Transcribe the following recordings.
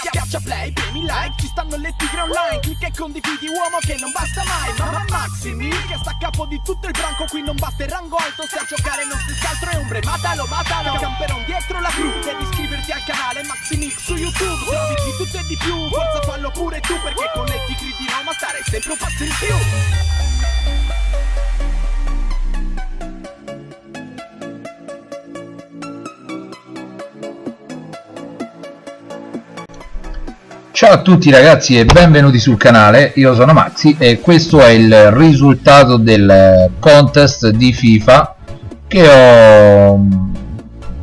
Schiaccia play, premi like, ci stanno le tigre online. Clicca e condividi uomo che non basta mai. Mamma Maximi, che sta a capo di tutto il branco. Qui non basta il rango alto, se a giocare non si scaltro è ombre. Matalo, matalo, camperon dietro la cru. Devi iscriverti al canale Maximix su YouTube. Trovi di tutto e di più, forza fallo pure tu Perché con le tigre di Roma stare sempre un passo in più Ciao a tutti ragazzi e benvenuti sul canale, io sono Maxi e questo è il risultato del contest di FIFA che ho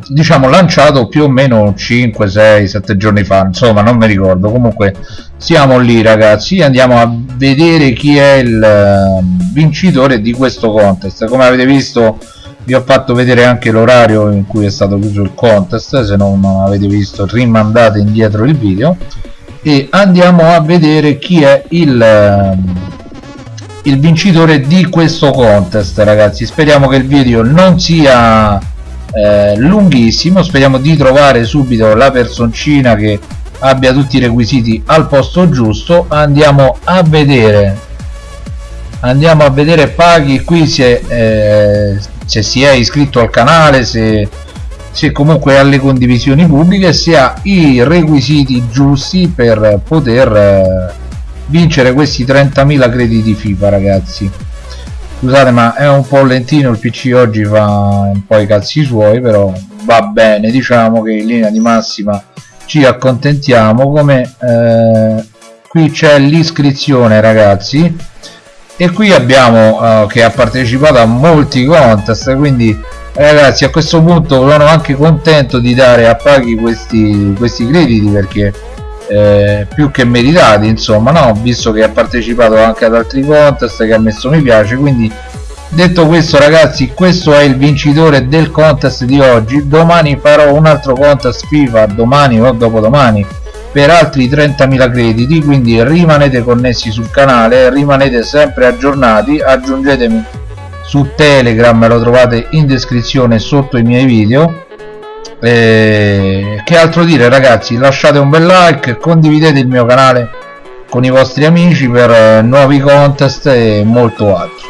diciamo lanciato più o meno 5, 6, 7 giorni fa, insomma non mi ricordo, comunque siamo lì ragazzi, andiamo a vedere chi è il ehm, vincitore di questo contest, come avete visto vi ho fatto vedere anche l'orario in cui è stato chiuso il contest, se non avete visto rimandate indietro il video e andiamo a vedere chi è il, il vincitore di questo contest ragazzi. Speriamo che il video non sia eh, lunghissimo. Speriamo di trovare subito la personcina che abbia tutti i requisiti al posto giusto. Andiamo a vedere andiamo a vedere paghi. Qui se, eh, se si è iscritto al canale se se comunque ha le condivisioni pubbliche se ha i requisiti giusti per poter eh, vincere questi 30.000 crediti FIFA ragazzi. Scusate ma è un po' lentino il pc oggi fa un po' i cazzi suoi però va bene diciamo che in linea di massima ci accontentiamo. Come eh, qui c'è l'iscrizione ragazzi e qui abbiamo eh, che ha partecipato a molti contest quindi ragazzi a questo punto sono anche contento di dare a Paghi questi, questi crediti perché eh, più che meritati insomma no? Visto che ha partecipato anche ad altri contest che ha messo mi piace quindi detto questo ragazzi questo è il vincitore del contest di oggi. Domani farò un altro contest FIFA domani o dopodomani per altri 30.000 crediti quindi rimanete connessi sul canale rimanete sempre aggiornati aggiungetemi su telegram lo trovate in descrizione sotto i miei video. E che altro dire ragazzi lasciate un bel like condividete il mio canale con i vostri amici per eh, nuovi contest e molto altro.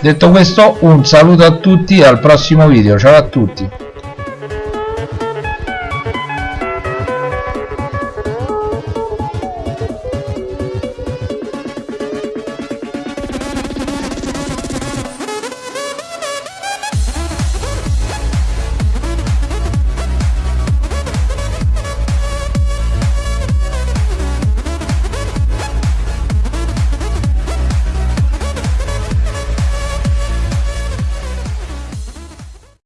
Detto questo un saluto a tutti e al prossimo video. Ciao a tutti